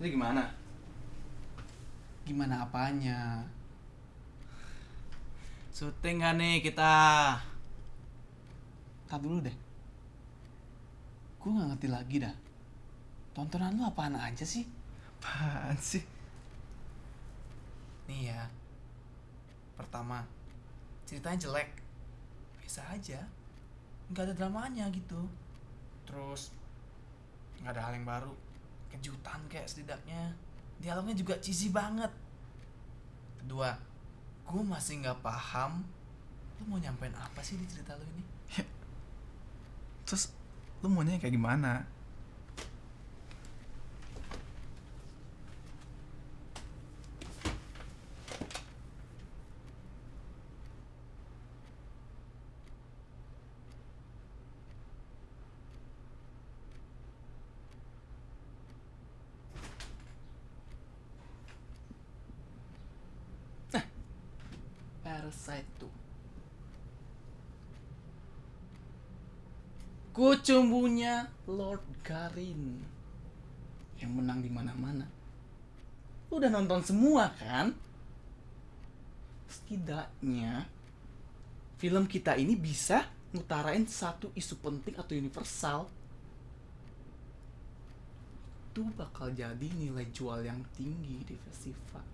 Jadi gimana? Gimana apanya? Syuting gak nih kita? Tar dulu deh. Gue gak ngerti lagi dah. Tontonan lu apaan aja sih? Apaan sih? Nih ya. Pertama, ceritanya jelek. Biasa aja. Nggak ada dramanya gitu. Terus, nggak ada hal yang baru. Kejutan kayak setidaknya. Dialognya juga cheesy banget. Kedua, gue masih nggak paham lu mau nyampein apa sih di cerita lu ini? Terus lu maunya kayak gimana? Tuh. Kucumbunya Lord Garin yang menang di mana-mana. Lu udah nonton semua kan? Setidaknya film kita ini bisa ngutarain satu isu penting atau universal. Itu bakal jadi nilai jual yang tinggi di festival.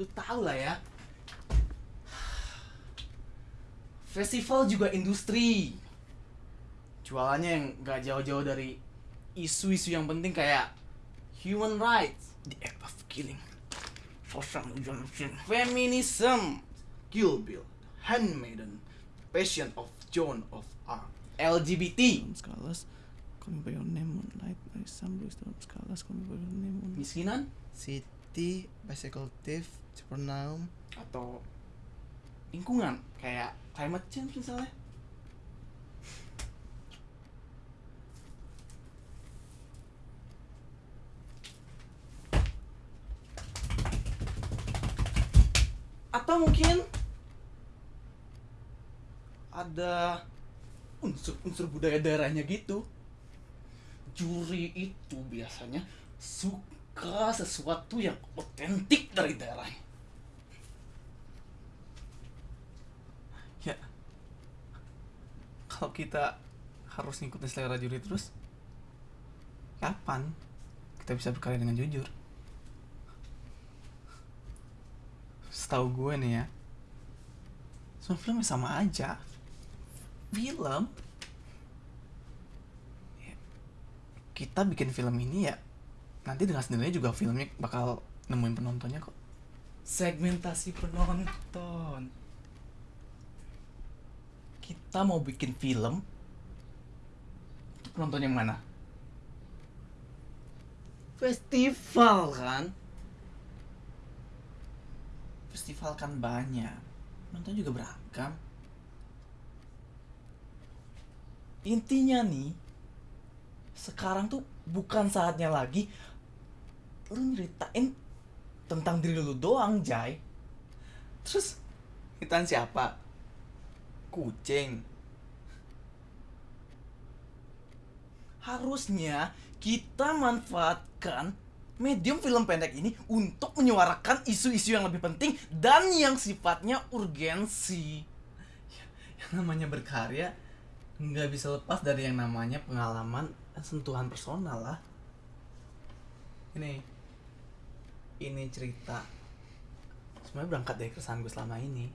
Lu tau lah ya, Festival juga industri. Jualannya yang gak jauh-jauh dari isu-isu yang penting kayak human rights, The act of killing. For some reason. feminism, Kill Bill, Handmaiden, Passion of Joan of Arc, LGBT, Scholars, call me by your name, moonlight, blue stone, scholars, call me by your name, moonlight. miskinan, City, bicycle thief, supernaum, atau lingkungan kayak climate change misalnya. Atau mungkin ada unsur-unsur budaya daerahnya gitu. Juri itu biasanya suka sesuatu yang otentik dari daerahnya. Ya, kalau kita harus ngikutin selera juri terus, kapan kita bisa berkarya dengan jujur? Setahu gue nih ya, semua film sama aja. Film, ya, kita bikin film ini ya, nanti dengan sendirinya juga filmnya bakal nemuin penontonnya kok. segmentasi penonton. Kita mau bikin film penonton yang mana? Festival kan? Festival kan banyak. Penonton juga beragam. Intinya nih, sekarang tuh bukan saatnya lagi lu nyeritain tentang diri lu doang, Jai. Terus nyeritain siapa? Kucing. Harusnya kita manfaatkan medium film pendek ini untuk menyuarakan isu-isu yang lebih penting dan yang sifatnya urgensi. Yang namanya berkarya nggak bisa lepas dari yang namanya pengalaman dan sentuhan personal lah. Ini, ini cerita sebenarnya berangkat dari keresahan gue selama ini.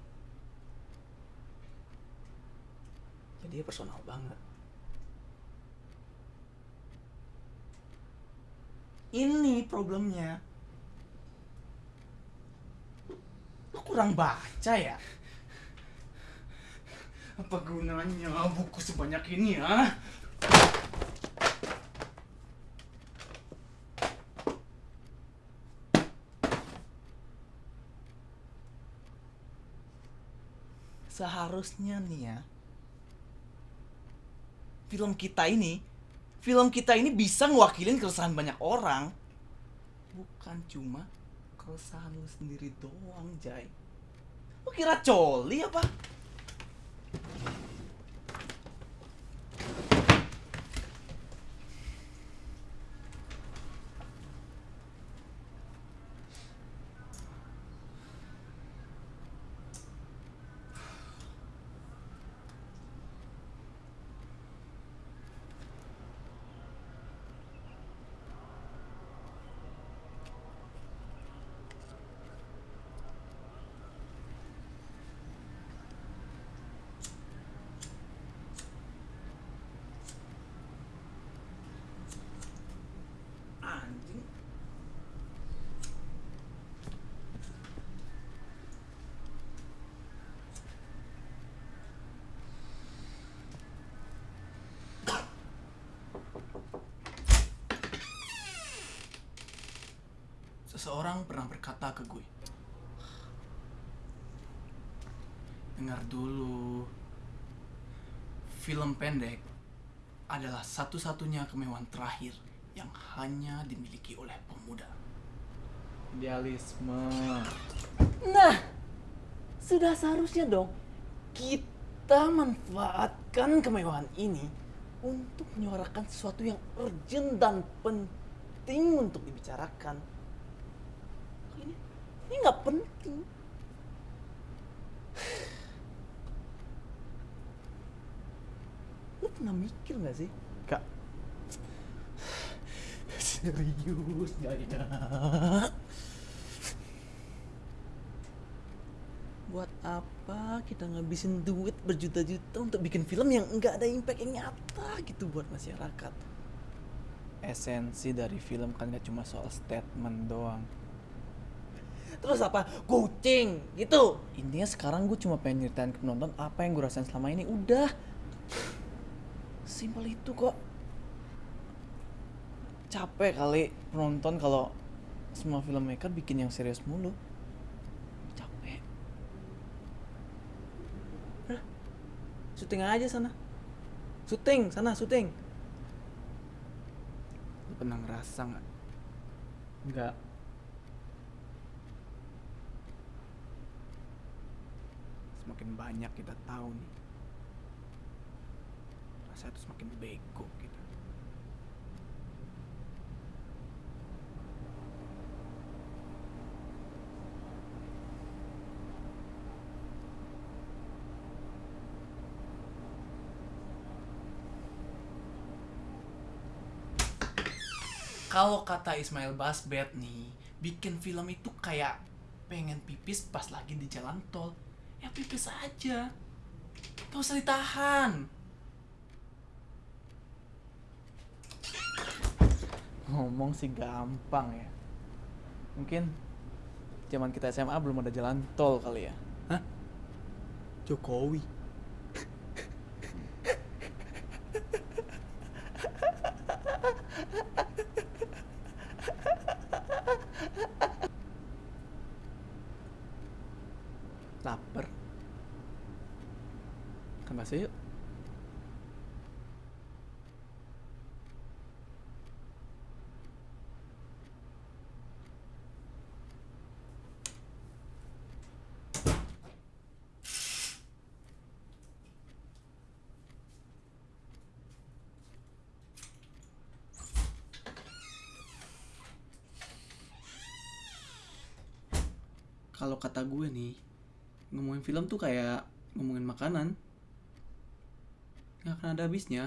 Jadi ya personal banget. Ini problemnya. Lu kurang baca ya? Apa gunanya buku sebanyak ini ya? Seharusnya nih ya, film kita ini film kita ini bisa ngewakilin keresahan banyak orang. Bukan cuma keresahan lu sendiri doang Jai. Lu kira coli apa Seseorang pernah berkata ke gue, dengar dulu, film pendek adalah satu-satunya kemewahan terakhir yang hanya dimiliki oleh pemuda. Idealisme. Nah, sudah seharusnya dong kita manfaatkan kemewahan ini untuk menyuarakan sesuatu yang urgent dan penting untuk dibicarakan. Ini nggak penting. Lu pernah mikir nggak sih? Kak. Serius nggak ya? Buat apa kita ngabisin duit berjuta-juta untuk bikin film yang nggak ada impact yang nyata gitu buat masyarakat? Esensi dari film kan gak cuma soal statement doang. Terus apa? Kucing gitu. Intinya sekarang gue cuma pengen nyeritain ke penonton apa yang gue rasain selama ini. Udah. Simpel itu kok. Capek kali penonton kalau semua filmmaker bikin yang serius mulu. Capek. Syuting aja sana. Syuting sana, syuting. Lu pernah ngerasa nggak? Enggak. Semakin banyak kita tahu nih. Rasa itu semakin bego kita. Kalau kata Ismail Basbet nih, bikin film itu kayak pengen pipis pas lagi di jalan tol. Ya pipis aja. Gak usah ditahan. Ngomong sih gampang ya. Mungkin zaman kita SMA belum ada jalan tol kali ya. Jokowi. Bakso yuk. Kalau kata gue nih, ngomongin film tuh kayak ngomongin makanan. Nggak akan ada habisnya.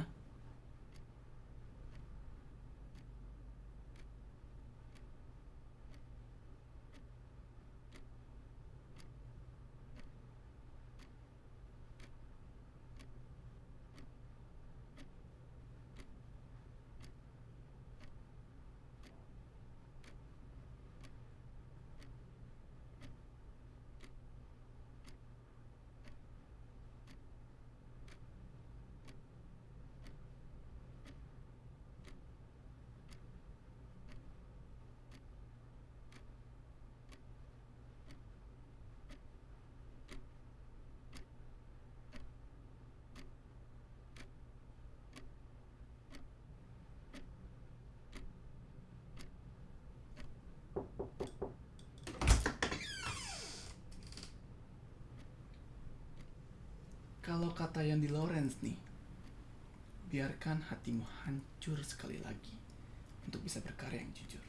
Kalau kata yang di Lawrence nih, biarkan hatimu hancur sekali lagi untuk bisa berkarya yang jujur.